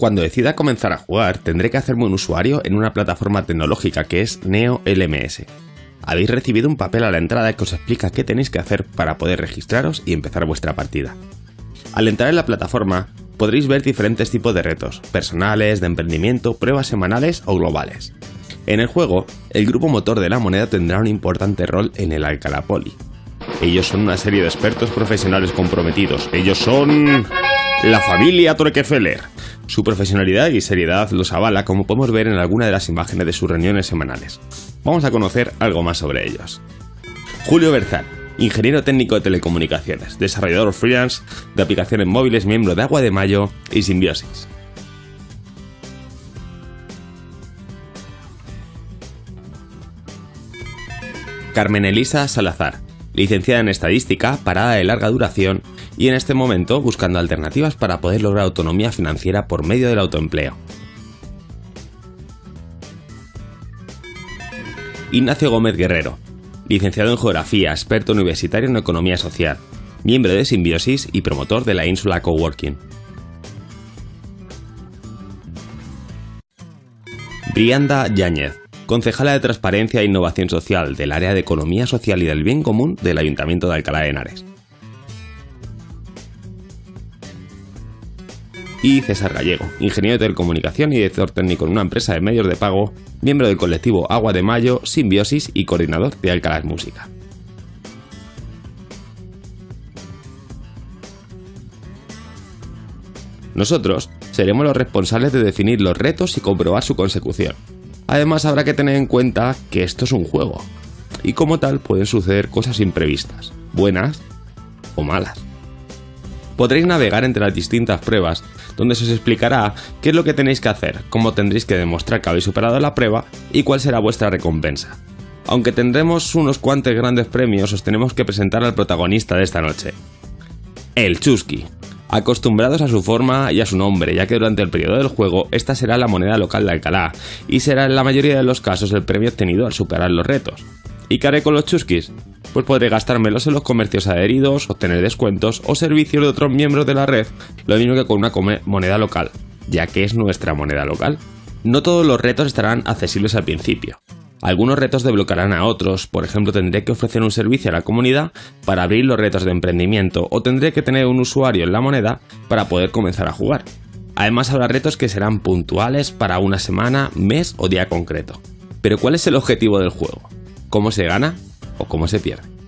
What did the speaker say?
Cuando decida comenzar a jugar, tendré que hacerme un usuario en una plataforma tecnológica que es Neo LMS. Habéis recibido un papel a la entrada que os explica qué tenéis que hacer para poder registraros y empezar vuestra partida. Al entrar en la plataforma, podréis ver diferentes tipos de retos, personales, de emprendimiento, pruebas semanales o globales. En el juego, el grupo motor de la moneda tendrá un importante rol en el Alcalá Poli. Ellos son una serie de expertos profesionales comprometidos. Ellos son... la familia Torquefeller. Su profesionalidad y seriedad los avala como podemos ver en alguna de las imágenes de sus reuniones semanales. Vamos a conocer algo más sobre ellos. Julio Berzal, ingeniero técnico de telecomunicaciones, desarrollador freelance de aplicaciones móviles, miembro de Agua de Mayo y Simbiosis. Carmen Elisa Salazar, licenciada en Estadística, parada de larga duración y en este momento buscando alternativas para poder lograr autonomía financiera por medio del autoempleo. Ignacio Gómez Guerrero, licenciado en Geografía, experto universitario en Economía Social, miembro de Simbiosis y promotor de la Ínsula Coworking. Brianda Yáñez, concejala de Transparencia e Innovación Social del área de Economía Social y del Bien Común del Ayuntamiento de Alcalá de Henares. y César Gallego, ingeniero de telecomunicación y director técnico en una empresa de medios de pago, miembro del colectivo Agua de Mayo, Simbiosis y coordinador de Alcalá Música. Nosotros seremos los responsables de definir los retos y comprobar su consecución. Además habrá que tener en cuenta que esto es un juego, y como tal pueden suceder cosas imprevistas, buenas o malas. Podréis navegar entre las distintas pruebas donde se os explicará qué es lo que tenéis que hacer, cómo tendréis que demostrar que habéis superado la prueba y cuál será vuestra recompensa. Aunque tendremos unos cuantos grandes premios, os tenemos que presentar al protagonista de esta noche. El Chusky. Acostumbrados a su forma y a su nombre, ya que durante el periodo del juego esta será la moneda local de Alcalá, y será en la mayoría de los casos el premio obtenido al superar los retos. ¿Y qué haré con los Chuskis? pues podré gastármelos en los comercios adheridos, obtener descuentos o servicios de otros miembros de la red, lo mismo que con una moneda local, ya que es nuestra moneda local. No todos los retos estarán accesibles al principio. Algunos retos desbloquearán a otros, por ejemplo tendré que ofrecer un servicio a la comunidad para abrir los retos de emprendimiento o tendré que tener un usuario en la moneda para poder comenzar a jugar. Además habrá retos que serán puntuales para una semana, mes o día concreto. Pero ¿cuál es el objetivo del juego? ¿Cómo se gana? o cómo se pierde.